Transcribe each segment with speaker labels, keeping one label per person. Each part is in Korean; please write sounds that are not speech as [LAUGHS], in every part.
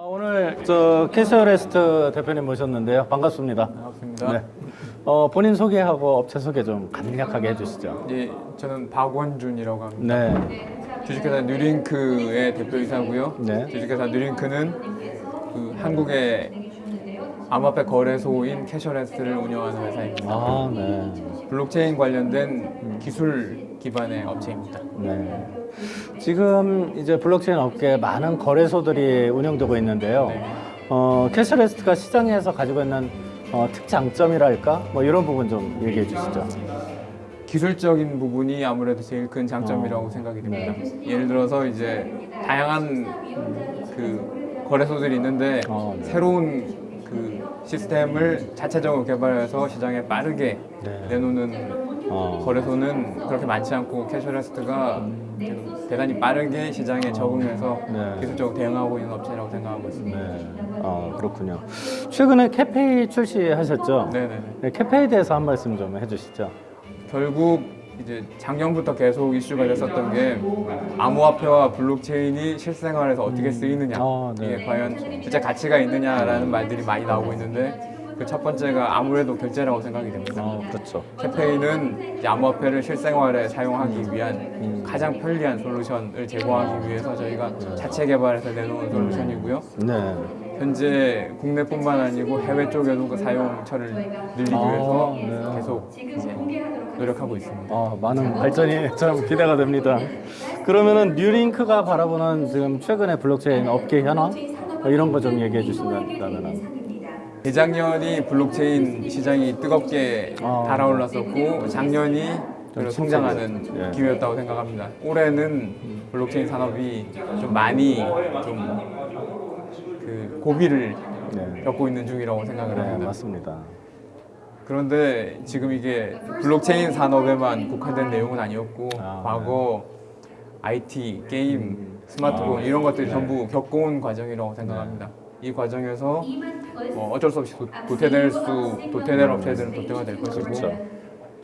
Speaker 1: 어, 오늘 저 캐셔레스트 대표님 모셨는데요. 반갑습니다.
Speaker 2: 반갑습니다.
Speaker 1: 네. 어, 본인 소개하고 업체 소개 좀 간략하게 해주시죠.
Speaker 2: 예, 저는 박원준이라고 합니다.
Speaker 1: 네.
Speaker 2: 주식회사 뉴링크의 대표이사고요.
Speaker 1: 네.
Speaker 2: 주식회사 뉴링크는 그 한국의 암호화폐 거래소인 캐셔레스트를 운영하는 회사입니다.
Speaker 1: 아, 네.
Speaker 2: 블록체인 관련된 기술 기반의 업체입니다.
Speaker 1: 네. 지금 이제 블록체인 업계에 많은 거래소들이 운영되고 있는데요.
Speaker 2: 네.
Speaker 1: 어, 캐셔레스트가 시장에서 가지고 있는 어, 특장점이랄까? 뭐 이런 부분 좀 얘기해 주시죠.
Speaker 2: 기술적인 부분이 아무래도 제일 큰 장점이라고
Speaker 1: 어.
Speaker 2: 생각이 됩니다. 예를 들어서 이제 다양한 그 거래소들이 있는데
Speaker 1: 어, 네.
Speaker 2: 새로운 그 시스템을 자체적으로 개발해서 시장에 빠르게
Speaker 1: 네.
Speaker 2: 내놓는
Speaker 1: 어,
Speaker 2: 거래소는 그렇게 많지 않고 캐셔레스트가 대단히 빠르게 시장에 적응해서
Speaker 1: 네.
Speaker 2: 기술적으로 대응하고 있는 업체라고 생각하고 있습니다.
Speaker 1: 네. 어, 그렇군요. 최근에 캐페이 출시하셨죠?
Speaker 2: 네네.
Speaker 1: 네, 캐페에 대해서 한 말씀 좀 해주시죠.
Speaker 2: 결국 이제 작년부터 계속 이슈가 됐었던 게 암호화폐와 블록체인이 실생활에서 어떻게 쓰이느냐
Speaker 1: 아, 네.
Speaker 2: 이게 과연 실제 가치가 있느냐라는 말들이 많이 나오고 있는데 그 첫 번째가 아무래도 결제라고 생각이 됩니다.
Speaker 1: 어, 그렇죠.
Speaker 2: 캐페인은 이제 암호화폐를 실생활에 사용하기 위한 가장 편리한 솔루션을 제공하기 위해서 저희가 자체 개발해서 내놓은 솔루션이고요.
Speaker 1: 네.
Speaker 2: 현재 국내뿐만 아니고 해외 쪽에도 그 사용처를 늘리기
Speaker 1: 아,
Speaker 2: 위해서
Speaker 1: 네.
Speaker 2: 계속 노력하고 있습니다.
Speaker 1: 어, 많은 발전이 참 기대가 됩니다. 그러면은 뉴링크가 바라보는 지금 최근의 블록체인 업계 현황 뭐 이런 거 좀 얘기해 주신다면
Speaker 2: 재작년이 블록체인 시장이 뜨겁게
Speaker 1: 아.
Speaker 2: 달아올랐었고 작년이 성장하는.
Speaker 1: 예.
Speaker 2: 기회였다고 생각합니다. 올해는 블록체인 산업이 좀 많이 좀 그 고비를
Speaker 1: 네.
Speaker 2: 겪고 있는 중이라고 생각을
Speaker 1: 네,
Speaker 2: 합니다.
Speaker 1: 맞습니다.
Speaker 2: 그런데 지금 이게 블록체인 산업에만 국한된 내용은 아니었고
Speaker 1: 아,
Speaker 2: 과거 IT, 게임, 스마트폰
Speaker 1: 아,
Speaker 2: 이런 것들이
Speaker 1: 네.
Speaker 2: 전부 겪어온 과정이라고 생각합니다. 이 과정에서 뭐 어쩔 수 없이 도, 도태될 수 도태될 업체들은 도태가 될 것이고
Speaker 1: 그렇죠.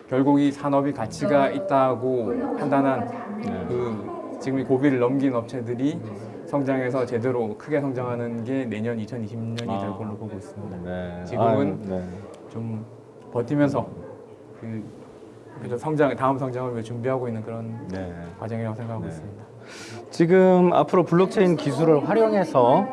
Speaker 2: 결국 이 산업이 가치가 있다고 판단한
Speaker 1: 네.
Speaker 2: 그 지금 이 고비를 넘긴 업체들이 성장해서 제대로 크게 성장하는 게 내년 2020년이 될
Speaker 1: 아.
Speaker 2: 걸로 보고 있습니다.
Speaker 1: 네.
Speaker 2: 지금은
Speaker 1: 아, 네.
Speaker 2: 좀 버티면서 그 그래서 성장 다음 성장을 준비하고 있는 그런
Speaker 1: 네.
Speaker 2: 과정이라고 생각하고
Speaker 1: 네.
Speaker 2: 있습니다.
Speaker 1: 지금 앞으로 블록체인 기술을 활용해서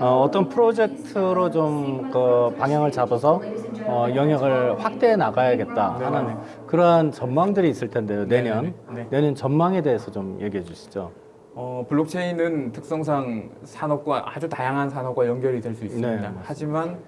Speaker 1: 어, 떤 프로젝트로 좀 그 방향을 잡아서 어, 영역을 확대해 나가야겠다
Speaker 2: 네,
Speaker 1: 하는
Speaker 2: 네.
Speaker 1: 그러한 전망들이 있을 텐데요. 내년
Speaker 2: 네, 네.
Speaker 1: 내년 전망에 대해서 좀 얘기해 주시죠.
Speaker 2: 어, 블록체인은 특성상 산업과 아주 다양한 산업과 연결이 될 수 있습니다.
Speaker 1: 네.
Speaker 2: 하지만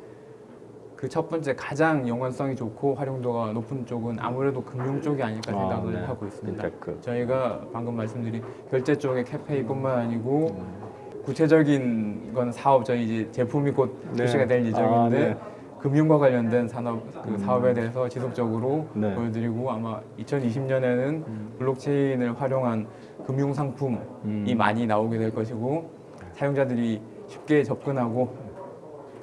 Speaker 2: 그 첫 번째 가장 연관성이 좋고 활용도가 높은 쪽은 아무래도 금융 쪽이 아닐까
Speaker 1: 아,
Speaker 2: 생각을
Speaker 1: 네.
Speaker 2: 하고 있습니다.
Speaker 1: 핀테크.
Speaker 2: 저희가 방금 말씀드린 결제 쪽의 캐페이뿐만 아니고
Speaker 1: 음.
Speaker 2: 구체적인 건 사업 저희 이제 제품이 곧
Speaker 1: 네.
Speaker 2: 출시가 될 예정인데
Speaker 1: 아, 네.
Speaker 2: 금융과 관련된 산업 그 사업에 대해서 지속적으로
Speaker 1: 네.
Speaker 2: 보여드리고 아마 2020년에는 블록체인을 활용한 금융 상품이
Speaker 1: 음.
Speaker 2: 많이 나오게 될 것이고 사용자들이 쉽게 접근하고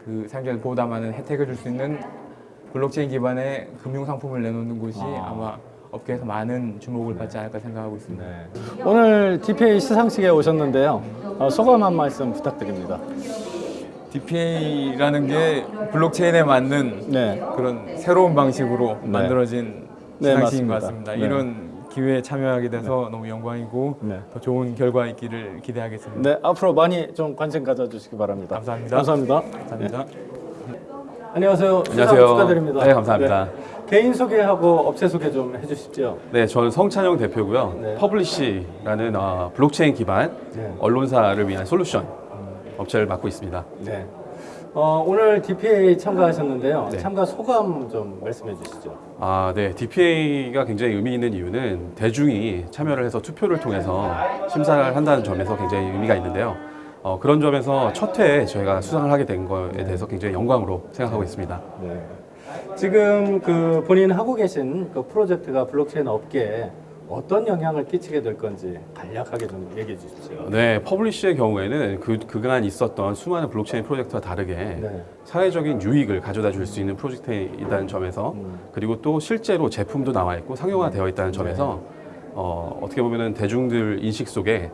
Speaker 2: 그 사용자들 보다 많은 혜택을 줄 수 있는 블록체인 기반의 금융 상품을 내놓는 곳이
Speaker 1: 아.
Speaker 2: 아. 마 업계에서 많은 주목을 받지 않을까 생각하고 있습니다.
Speaker 1: 네. 오늘 DPA 시상식에 오셨는데요. 어, 소감 한 말씀 부탁드립니다.
Speaker 2: DPA라는 게 블록체인에 맞는
Speaker 1: 네.
Speaker 2: 그런 새로운 방식으로
Speaker 1: 네.
Speaker 2: 만들어진
Speaker 1: 네,
Speaker 2: 시상식인 것. 같습니다.
Speaker 1: 네.
Speaker 2: 이런 기회에 참여하게 돼서 너무 영광이고
Speaker 1: 네.
Speaker 2: 더 좋은 결과 있기를 기대하겠습니다.
Speaker 1: 네, 앞으로 많이 좀 관심 가져주시기 바랍니다.
Speaker 2: 감사합니다.
Speaker 1: 감사합니다.
Speaker 2: 감사합니다.
Speaker 1: 안녕하세요. 수상
Speaker 3: 안녕하세요.
Speaker 1: 축하드립니다.
Speaker 3: 네, 감사합니다.
Speaker 1: 네. 개인 소개하고 업체 소개 좀 해주십시오.
Speaker 3: 네, 저는 성찬영 대표고요.
Speaker 1: 네.
Speaker 3: 퍼블리시라는 어, 블록체인 기반
Speaker 1: 네.
Speaker 3: 언론사를 위한 솔루션 업체를 맡고 있습니다.
Speaker 1: 네. 어, 오늘 DPA 참가하셨는데요.
Speaker 3: 네.
Speaker 1: 참가 소감 좀 말씀해 주시죠.
Speaker 3: 아, 네. DPA가 굉장히 의미 있는 이유는 대중이 참여를 해서 투표를 통해서 심사를 한다는 점에서 굉장히 의미가 있는데요. 어, 그런 점에서 첫 해에 저희가 수상을 하게 된 거에 대해서 굉장히 영광으로 생각하고 있습니다.
Speaker 1: 네. 지금 그 본인 하고 계신 그 프로젝트가 블록체인 업계에 어떤 영향을 끼치게 될 건지 간략하게 좀 얘기해 주십시오.
Speaker 3: 네, 퍼블리시의 경우에는 그, 그간 있었던 수많은 블록체인 프로젝트와 다르게
Speaker 1: 네.
Speaker 3: 사회적인 유익을 가져다 줄 수 있는 프로젝트이다는 점에서 그리고 또 실제로 제품도 나와 있고 상용화되어 있다는 점에서 어, 어떻게 보면은 대중들 인식 속에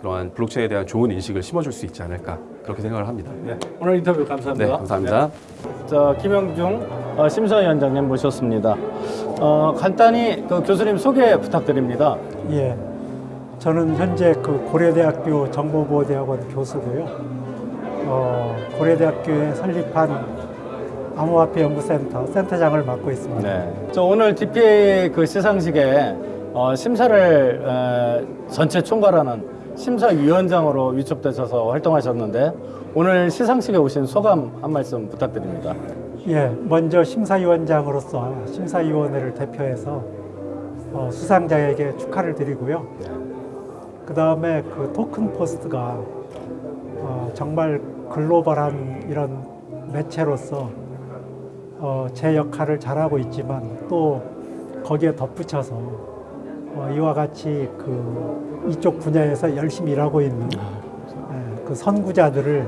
Speaker 3: 그러한 블록체인에 대한 좋은 인식을 심어줄 수 있지 않을까 그렇게 생각을 합니다.
Speaker 1: 네. 오늘 인터뷰
Speaker 3: 네,
Speaker 1: 감사합니다.
Speaker 3: 감사합니다.
Speaker 1: 네. 자, 김영중 어, 심사위원장님 모셨습니다. 어, 간단히 그 교수님 소개 부탁드립니다.
Speaker 4: 예, 저는 현재 그 고려대학교 정보보호대학원 교수고요. 어, 고려대학교에 설립한 암호화폐 연구센터 센터장을 맡고 있습니다.
Speaker 1: 네. 저 오늘 DPA 그 시상식에 어, 심사를 에, 전체 총괄하는 심사위원장으로 위촉되셔서 활동하셨는데 오늘 시상식에 오신 소감 한 말씀 부탁드립니다.
Speaker 4: 예, 먼저 심사위원장으로서 심사위원회를 대표해서 어, 수상자에게 축하를 드리고요. 그 다음에 그 토큰 포스트가 어, 정말 글로벌한 이런 매체로서 어, 제 역할을 잘하고 있지만 또 거기에 덧붙여서 어, 이와 같이 그 이쪽 분야에서 열심히 일하고 있는 예, 그 선구자들을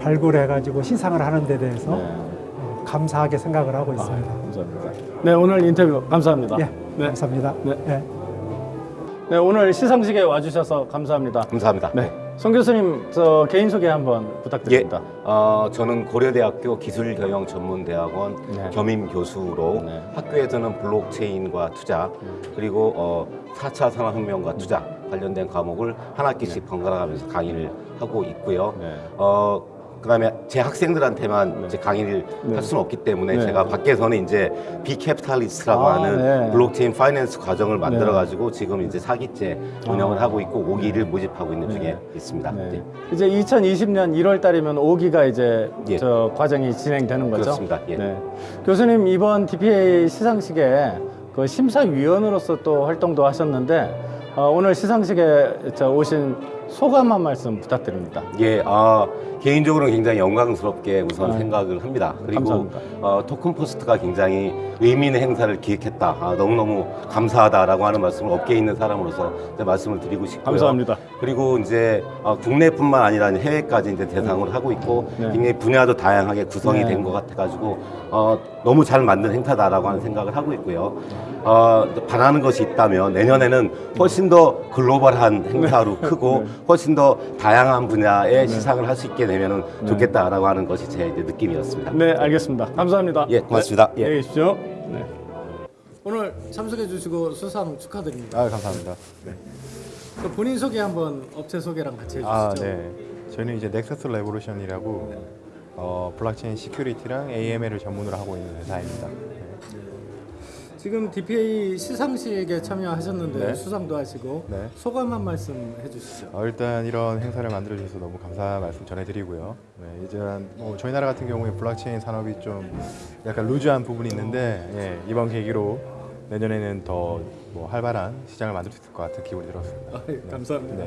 Speaker 4: 발굴해가지고 시상을 하는 데 대해서 어, 감사하게 생각을 하고 있습니다.
Speaker 1: 감사합니다. 네, 오늘 인터뷰 감사합니다.
Speaker 4: 예,
Speaker 1: 네.
Speaker 4: 감사합니다.
Speaker 1: 네.
Speaker 4: 예.
Speaker 1: 네, 오늘 시상식에 와주셔서 감사합니다.
Speaker 5: 감사합니다.
Speaker 1: 네, 송 교수님 저 개인 소개 한번
Speaker 5: 예,
Speaker 1: 부탁드립니다.
Speaker 5: 어, 저는 고려대학교 기술경영전문대학원
Speaker 1: 네.
Speaker 5: 겸임 교수로
Speaker 1: 네.
Speaker 5: 학교에서는 블록체인과 투자 그리고 어, 4차 산업혁명과 투자 관련된 과목을 한 학기씩 번갈아 가면서 강의를 하고 있고요.
Speaker 1: 네.
Speaker 5: 어, 그다음에 제 학생들한테만 이제 강의를
Speaker 1: 네.
Speaker 5: 할 수는 없기 때문에
Speaker 1: 네.
Speaker 5: 제가 밖에서는 이제 비캐피탈리스트라고
Speaker 1: 아,
Speaker 5: 하는
Speaker 1: 네.
Speaker 5: 블록체인 finance 과정을 만들어 가지고 지금 이제 4기째 운영을
Speaker 1: 아.
Speaker 5: 하고 있고 5기를 모집하고 있는 중에 있습니다.
Speaker 1: 네.
Speaker 5: 네.
Speaker 1: 이제 2020년 1월 달이면 5기가 이제
Speaker 5: 예.
Speaker 1: 저 과정이 진행되는 거죠.
Speaker 5: 그렇습니다. 예.
Speaker 1: 네. 교수님 이번 DPA 시상식에 그 심사위원으로서 또 활동도 하셨는데 어, 오늘 시상식에 저 오신 소감 한 말씀 부탁드립니다.
Speaker 5: 예, 아, 개인적으로는 굉장히 영광스럽게 우선
Speaker 1: 아,
Speaker 5: 생각을 합니다. 그리고. 어, 토큰 포스트가 굉장히 의미 있는 행사를 기획했다. 아, 너무너무 감사하다라고 하는 말씀을 업계에 있는 사람으로서 말씀을 드리고 싶고요.
Speaker 1: 감사합니다.
Speaker 5: 그리고 이제 어, 국내뿐만 아니라 해외까지 이제 대상으로 하고 있고
Speaker 1: 네.
Speaker 5: 굉장히 분야도 다양하게 구성이
Speaker 1: 네.
Speaker 5: 된것 같아가지고 어, 너무 잘 만든 행사다라고 하는 생각을 하고 있고요. 어, 바라는 것이 있다면 내년에는 훨씬 더 글로벌한 행사로 크고 훨씬 더 다양한 분야의 시상을 할 수 있게 되면 좋겠다라고 하는 것이 제 이제 느낌이었습니다.
Speaker 1: 네, 알겠습니다. 감사합니다.
Speaker 5: 예, 고맙습니다.
Speaker 1: 네,
Speaker 5: 예.
Speaker 1: 안녕히 계십시오. 네. 오늘 참석해 주시고 수상 축하드립니다.
Speaker 6: 아 감사합니다.
Speaker 1: 그 본인 소개 한번 업체 소개랑 같이 해주시죠.
Speaker 6: 아 네. 저희는 이제 넥서스 레볼루션이라고 어, 블록체인 security랑 AML을 전문으로 하고 있는 회사입니다. 네.
Speaker 1: 지금 DPA 시상식에 참여하셨는데
Speaker 6: 네.
Speaker 1: 수상도 하시고
Speaker 6: 네.
Speaker 1: 소감 한 말씀 해주시죠.
Speaker 6: 어, 일단 이런 행사를 만들어 주셔서 너무 감사 말씀 전해드리고요. 네, 이제 뭐 저희 나라 같은 경우에 블록체인 산업이 좀 약간 loose한 부분이 있는데 예, 이번 계기로 내년에는 더 뭐 활발한 시장을 만들 수 있을 것 같은 기분이 들었습니다.
Speaker 1: 아, 예, 감사합니다.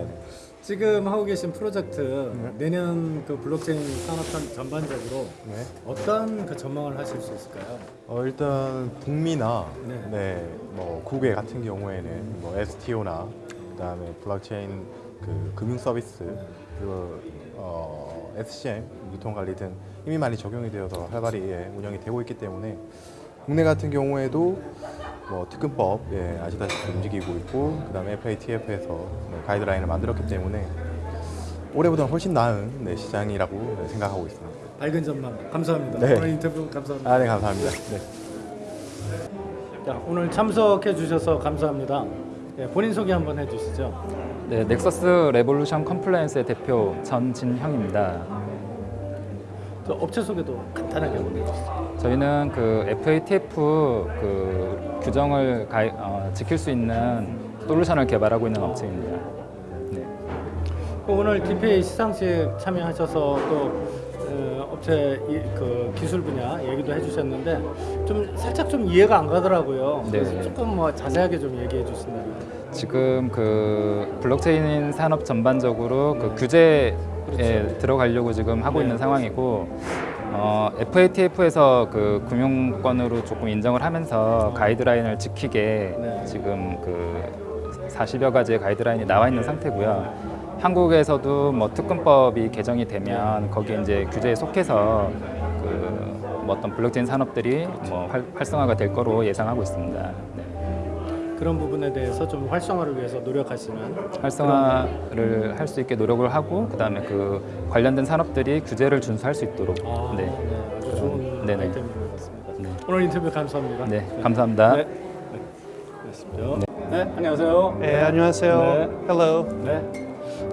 Speaker 6: 네.
Speaker 1: 지금 하고 계신 프로젝트 내년 그 블록체인 산업 전- 전반적으로
Speaker 6: 네.
Speaker 1: 어떤 그 전망을 하실 수 있을까요?
Speaker 6: 어, 일단 북미나
Speaker 1: 네.
Speaker 6: 네. 뭐 국외 같은 경우에는 뭐 STO나 그다음에 블록체인 그 금융 서비스 그리고 어, SCM 유통 관리 등 이미 많이 적용이 되어서 활발히 예, 운영이 되고 있기 때문에 국내 같은 경우에도 뭐 특근법 예, 아시다시피 움직이고 있고 그 다음에 FATF에서 네, 가이드라인을 만들었기 때문에 올해보다는 훨씬 나은 네, 시장이라고 네, 생각하고 있습니다.
Speaker 1: 밝은 전망 감사합니다.
Speaker 6: 네.
Speaker 1: 오늘 인터뷰 감사합니다.
Speaker 6: 아, 네 감사합니다. 네.
Speaker 1: 자, 오늘 참석해 주셔서 감사합니다. 예, 본인 소개 한번 해주시죠.
Speaker 7: 네, 넥서스 레볼루션 컴플라이언스의 대표 전진형입니다.
Speaker 1: 저 업체 소개도 간단하게 해주시죠.
Speaker 7: 저희는 그 FATF 그 규정을 가이, 어, 지킬 수 있는 솔루션을 개발하고 있는 업체입니다. 네.
Speaker 1: 그 오늘 DPA 시상식 참여하셔서 또 어, 업체 이, 그 기술 분야 얘기도 해주셨는데 좀 살짝 좀 이해가 안 가더라고요. 그래서
Speaker 7: 네.
Speaker 1: 조금 뭐 자세하게 좀 얘기해 주신다면.
Speaker 7: 지금 그 블록체인 산업 전반적으로 그 규제에
Speaker 1: 그렇죠.
Speaker 7: 들어가려고 지금 하고
Speaker 1: 네.
Speaker 7: 있는 상황이고 어, FATF에서 그 금융권으로 조금 인정을 하면서 가이드라인을 지키게
Speaker 1: 네.
Speaker 7: 지금 그 40여 가지의 가이드라인이 나와 있는 상태고요. 한국에서도 뭐 특근법이 개정이 되면 거기에 이제 규제에 속해서 그 뭐 어떤 블록체인 산업들이 뭐 활, 활성화가 될 거로 예상하고 있습니다. 네.
Speaker 1: 그런 부분에 대해서 좀 활성화를 위해서 노력하시는
Speaker 7: 활성화를 할 수 있게 노력을 하고 그다음에 그 관련된 산업들이 규제를 준수할 수 있도록
Speaker 1: 아,
Speaker 7: 네.
Speaker 1: 네, 아주 좋은
Speaker 7: 네네.
Speaker 1: 아이템인 것 같습니다.
Speaker 7: 네.
Speaker 1: 오늘 인터뷰 감사합니다.
Speaker 7: 네, 감사합니다.
Speaker 1: 네. 네. 네, 안녕하세요.
Speaker 8: 네, 안녕하세요.
Speaker 1: 네.
Speaker 8: Hello.
Speaker 1: 네.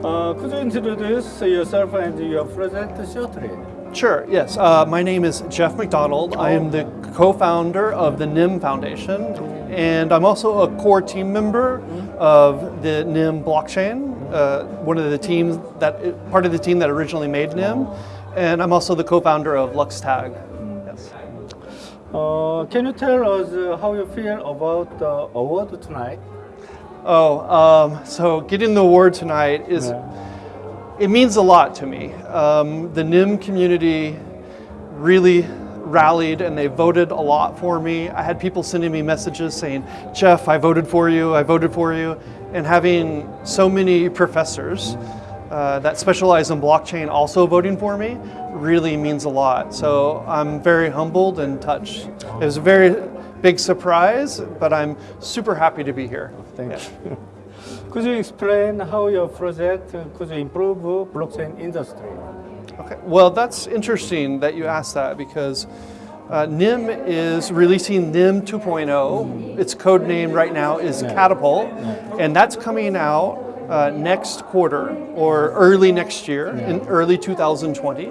Speaker 1: Uh, could you introduce yourself and your project shortly?
Speaker 8: Sure, yes. Uh, my name is Jeff McDonald. I am the co founder of the NIM Foundation, and I'm also a core team member of the NIM blockchain, uh, one of the teams that, part of the team that originally made NIM, and I'm also the co founder of LuxTag. Yes.
Speaker 1: Uh, can you tell us uh, how you feel about the award tonight?
Speaker 8: Oh, um, so getting the award tonight is. It means a lot to me. Um, the NIM community really rallied and they voted a lot for me. I had people sending me messages saying, Jeff, I voted for you, I voted for you. And having so many professors uh, that specialize in blockchain also voting for me really means a lot. So I'm very humbled and touched. It was a very big surprise, but I'm super happy to be here.
Speaker 1: Thank
Speaker 8: Yeah.
Speaker 1: Could you explain how your project uh, could improve blockchain industry?
Speaker 8: Okay, well, that's interesting that you asked that because uh, NIM is releasing NIM 2.0. Its code name right now is Catapult, and that's coming out uh, next quarter or early next year, in early 2020.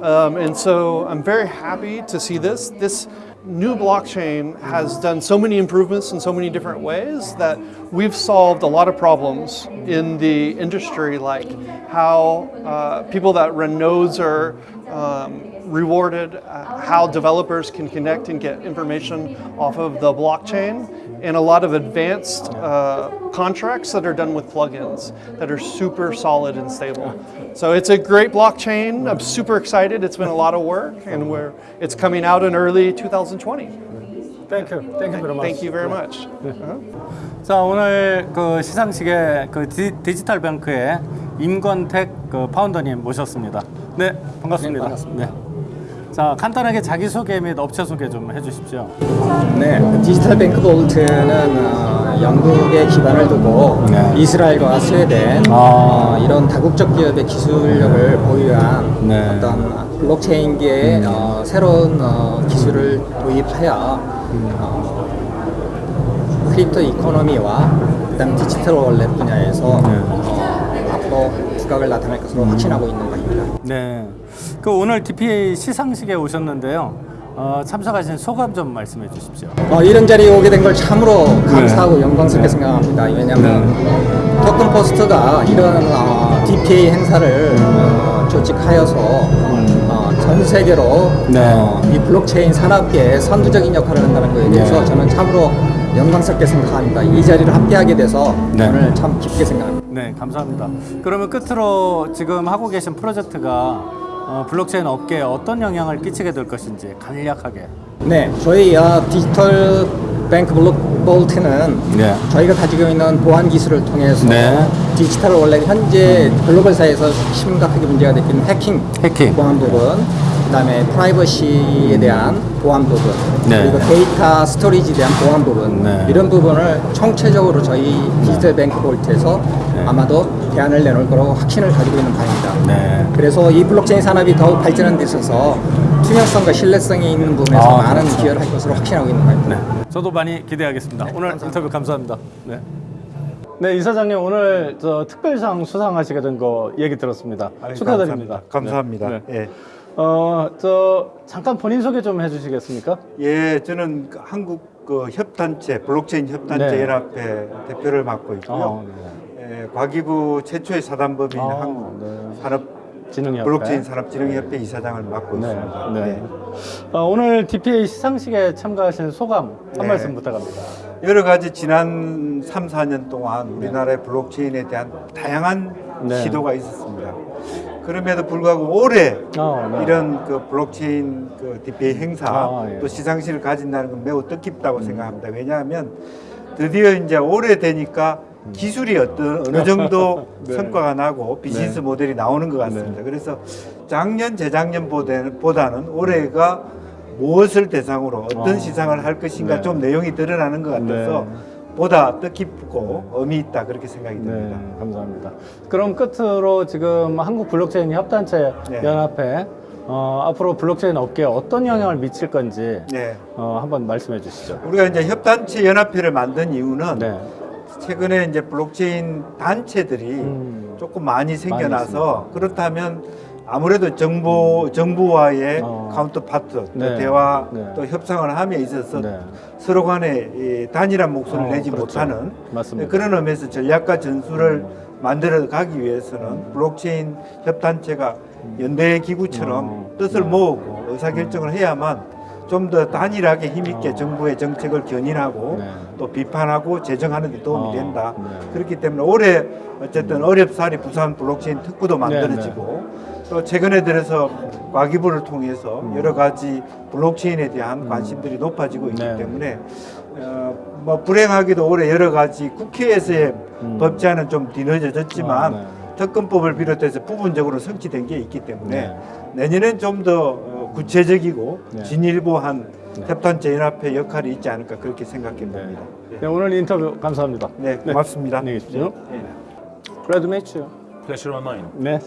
Speaker 8: Um, and so I'm very happy to see this. This new blockchain has done so many improvements in so many different ways that we've solved a lot of problems in the industry, like how uh, people that run nodes are um, rewarded, uh, how developers can connect and get information off of the blockchain, and a lot of advanced uh, contracts that are done with plugins that are super solid and stable. So it's a great blockchain. I'm super excited. It's been a lot of work, and we're it's coming out in early 2020.
Speaker 1: Thank you. Thank you very much.
Speaker 8: Thank you very much.
Speaker 1: 자 오늘 그 시상식에 그 디, 디지털 뱅크의 임건택 그 파운더님 모셨습니다. 네 반갑습니다. 반갑습니다. 자 간단하게 자기 소개 및 업체 소개 좀 해주십시오.
Speaker 9: 네, 디지털 뱅크 볼트는 어, 영국에 기반을 두고
Speaker 1: 네.
Speaker 9: 이스라엘과 스웨덴
Speaker 1: 아.
Speaker 9: 어, 이런 다국적 기업의 기술력을 보유한
Speaker 1: 네.
Speaker 9: 어떤 블록체인계의 어, 새로운 어, 기술을 도입하여 어, crypto economy와 그다음 디지털 wallet 분야에서 어, 앞으로 두각을 나타낼 것으로 확신하고 있는 바입니다.
Speaker 1: 네. 그 오늘 DPA 시상식에 오셨는데요. 어, 참석하신 소감 좀 말씀해 주십시오.
Speaker 9: 어, 이런 자리에 오게 된 걸 참으로 감사하고 영광스럽게 생각합니다. 왜냐하면 토큰 포스트가 이런 어, DPA 행사를 어, 조직하여서 어, 전 세계로
Speaker 1: 네.
Speaker 9: 어, 이 블록체인 산업계에 선두적인 역할을 한다는 것에 대해서
Speaker 1: 네.
Speaker 9: 저는 참으로 영광스럽게 생각합니다. 이 자리를 함께하게 돼서
Speaker 1: 네.
Speaker 9: 오늘 참 기쁘게 생각합니다.
Speaker 1: 네, 감사합니다. 그러면 끝으로 지금 하고 계신 프로젝트가 어, 블록체인 업계에 어떤 영향을 끼치게 될 것인지 간략하게.
Speaker 9: 네, 저희 어, 디지털 뱅크 블록 볼트는
Speaker 1: 네.
Speaker 9: 저희가 가지고 있는 보안 기술을 통해서
Speaker 1: 네.
Speaker 9: 디지털 원래 현재 글로벌 사회에서 심각하게 문제가 있는 해킹,
Speaker 1: 해킹.
Speaker 9: 보안 부분, 그다음에 프라이버시에 대한 보안 부분,
Speaker 1: 네.
Speaker 9: 그리고 데이터 storage에 대한 보안 부분
Speaker 1: 네.
Speaker 9: 이런 부분을 총체적으로 저희 Digital Bank Vault에서
Speaker 1: 네.
Speaker 9: 아마도 대안을 내놓을 거라고 확신을 가지고 있는 바입니다.
Speaker 1: 네.
Speaker 9: 그래서 이 블록체인 산업이 더욱 발전하는 데 있어서 투명성과 신뢰성이 있는 부분에서
Speaker 1: 아,
Speaker 9: 많은
Speaker 1: 그렇죠.
Speaker 9: 기여를 할 것으로 확신하고 있는 바입니다.
Speaker 1: 네. 저도 많이 기대하겠습니다. 오늘 인터뷰 감사합니다. 네. 네, 이사장님 오늘 저 특별상 수상하시게 된 거 얘기 들었습니다.
Speaker 10: 아유,
Speaker 1: 축하드립니다.
Speaker 10: 감사합니다.
Speaker 1: 네.
Speaker 10: 감사합니다.
Speaker 1: 네. 어, 저 잠깐 본인 소개 좀 해주시겠습니까?
Speaker 10: 예, 예, 저는 그 한국 그 협단체 블록체인 협단체
Speaker 1: 네.
Speaker 10: 연합회 대표를 맡고 있고요.
Speaker 1: 어,
Speaker 10: 예, 과기부 최초의 사단법인
Speaker 1: 아,
Speaker 10: 한국
Speaker 1: 네.
Speaker 10: 산업
Speaker 1: 진흥협회.
Speaker 10: 블록체인 산업진흥협회 이사장을 맡고
Speaker 1: 네,
Speaker 10: 있습니다.
Speaker 1: 네. 어, 오늘 DPA 시상식에 참가하신 소감 한
Speaker 10: 네.
Speaker 1: 말씀 부탁합니다.
Speaker 10: 여러 가지 지난 3, 4년 동안 우리나라의 블록체인에 대한 다양한
Speaker 1: 네.
Speaker 10: 시도가 있었습니다. 그럼에도 불구하고 올해
Speaker 1: 어, 네.
Speaker 10: 이런 그 블록체인 그 DPA 행사
Speaker 1: 아, 예. 음.
Speaker 10: 또 시상식을 가진다는 건 매우 뜻깊다고 생각합니다. 왜냐하면 드디어 이제 올해 되니까 기술이 어떤 어느 정도
Speaker 1: 음. [LAUGHS] 네.
Speaker 10: 성과가 나고 비즈니스 모델이 나오는 것 같습니다. 그래서 작년 재작년보다는 올해가 무엇을 대상으로 어떤
Speaker 1: 아.
Speaker 10: 시상을 할 것인가
Speaker 1: 네.
Speaker 10: 좀 내용이 드러나는 것 같아서 보다 뜻깊고 의미 있다 그렇게 생각이
Speaker 1: 네,
Speaker 10: 듭니다.
Speaker 1: 감사합니다. 그럼 끝으로 지금 한국 블록체인 협단체
Speaker 10: 네.
Speaker 1: 연합회 어, 앞으로 블록체인 업계에 어떤 영향을 미칠 건지
Speaker 10: 네.
Speaker 1: 어, 한번 말씀해 주시죠.
Speaker 10: 우리가 이제 협단체 연합회를 만든 이유는
Speaker 1: 네.
Speaker 10: 최근에 이제 블록체인 단체들이
Speaker 1: 음.
Speaker 10: 조금 많이 생겨나서
Speaker 1: 있습니다.
Speaker 10: 그렇다면 아무래도 정부 정부와의
Speaker 1: 어.
Speaker 10: counterpart 또
Speaker 1: 네.
Speaker 10: 대화
Speaker 1: 네.
Speaker 10: 또 협상을 함에 있어서
Speaker 1: 네.
Speaker 10: 서로 간에 이 단일한 목소리를
Speaker 1: 어,
Speaker 10: 내지
Speaker 1: 그렇죠.
Speaker 10: 못하는
Speaker 1: 맞습니다.
Speaker 10: 그런 의미에서 전략과 전술을 만들어 가기 위해서는 블록체인 협단체가 연대 기구처럼
Speaker 1: 어.
Speaker 10: 뜻을
Speaker 1: 네.
Speaker 10: 모으고 의사결정을 해야만 좀 더 단일하게 힘있게
Speaker 1: 어.
Speaker 10: 정부의 정책을 견인하고
Speaker 1: 네.
Speaker 10: 또 비판하고 제정하는 데 도움이
Speaker 1: 어,
Speaker 10: 된다.
Speaker 1: 네.
Speaker 10: 그렇기 때문에 올해 어쨌든 어렵사리 부산 블록체인 특구도 만들어지고 또 최근에 들어서 과기부를 통해서 여러 가지 블록체인에 대한 관심들이 높아지고 있기
Speaker 1: 네.
Speaker 10: 때문에 어, 뭐 불행하게도 올해 여러 가지 국회에서의 법제안은 좀 뒤늦어졌지만
Speaker 1: 아, 네.
Speaker 10: 특검법을 비롯해서 부분적으로 성취된 게 있기 때문에
Speaker 1: 네.
Speaker 10: 내년엔 좀 더 구체적이고
Speaker 1: 네.
Speaker 10: 진일보한 협단체 연합회 역할이 있지 않을까 그렇게 생각해 봅니다.
Speaker 1: 네, 오늘 인터뷰 감사합니다.
Speaker 10: 네, 고맙습니다.
Speaker 1: 안녕히 계십시오.
Speaker 10: 네.
Speaker 1: Glad to meet you.
Speaker 11: Pleasure on mine.
Speaker 1: 네.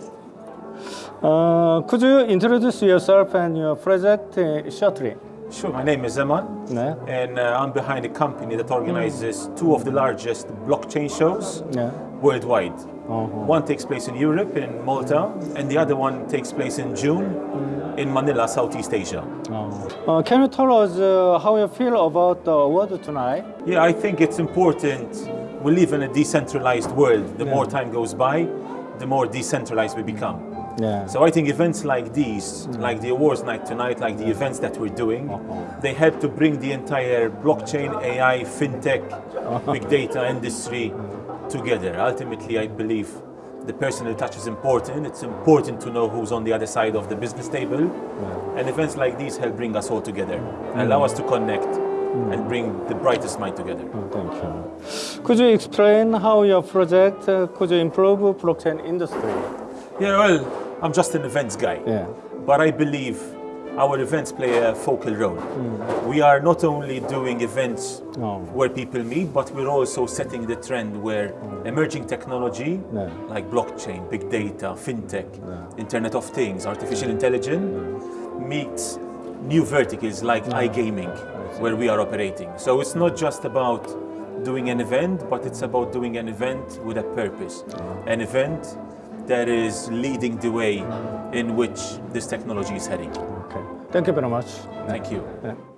Speaker 1: Uh, could you introduce yourself and your project uh, shortly?
Speaker 11: Sure. My name is Zaman,
Speaker 1: 네.
Speaker 11: and uh, I'm behind a company that organizes two of the largest blockchain shows
Speaker 1: 네.
Speaker 11: worldwide.
Speaker 1: Uh-huh.
Speaker 11: One takes place in Europe, in Malta, and the other one takes place in June in Manila, Southeast Asia.
Speaker 1: Uh, can you tell us uh, how you feel about the award tonight?
Speaker 11: Yeah, I think it's important. We live in a decentralized world. The more time goes by, the more decentralized we become.
Speaker 1: 네.
Speaker 11: So I think events like these, like the awards night tonight, like the events that we're doing, uh-huh. they help to bring the entire blockchain, AI, fintech, uh-huh. big data industry together. Ultimately, I believe the personal touch is important. It's important to know who's on the other side of the business table. And events like these help bring us all together, mm. allow us to connect mm. and bring the brightest mind together.
Speaker 1: Oh, thank you. Could you explain how your project uh, could improve blockchain industry?
Speaker 11: Yeah, well, I'm just an events guy.
Speaker 1: Yeah.
Speaker 11: But I believe our events play a focal role. Hmm. We are not only doing events
Speaker 1: Oh.
Speaker 11: where people meet, but we're also setting the trend where hmm. emerging technology
Speaker 1: Yeah.
Speaker 11: like blockchain, big data, fintech, Internet of Things, artificial intelligence meets new verticals like iGaming, where we are operating. So it's not just about doing an event, but it's about doing an event with a purpose. An event that is leading the way in which this technology is heading.
Speaker 1: Okay. Thank you very much.
Speaker 11: Thank you.
Speaker 1: 네.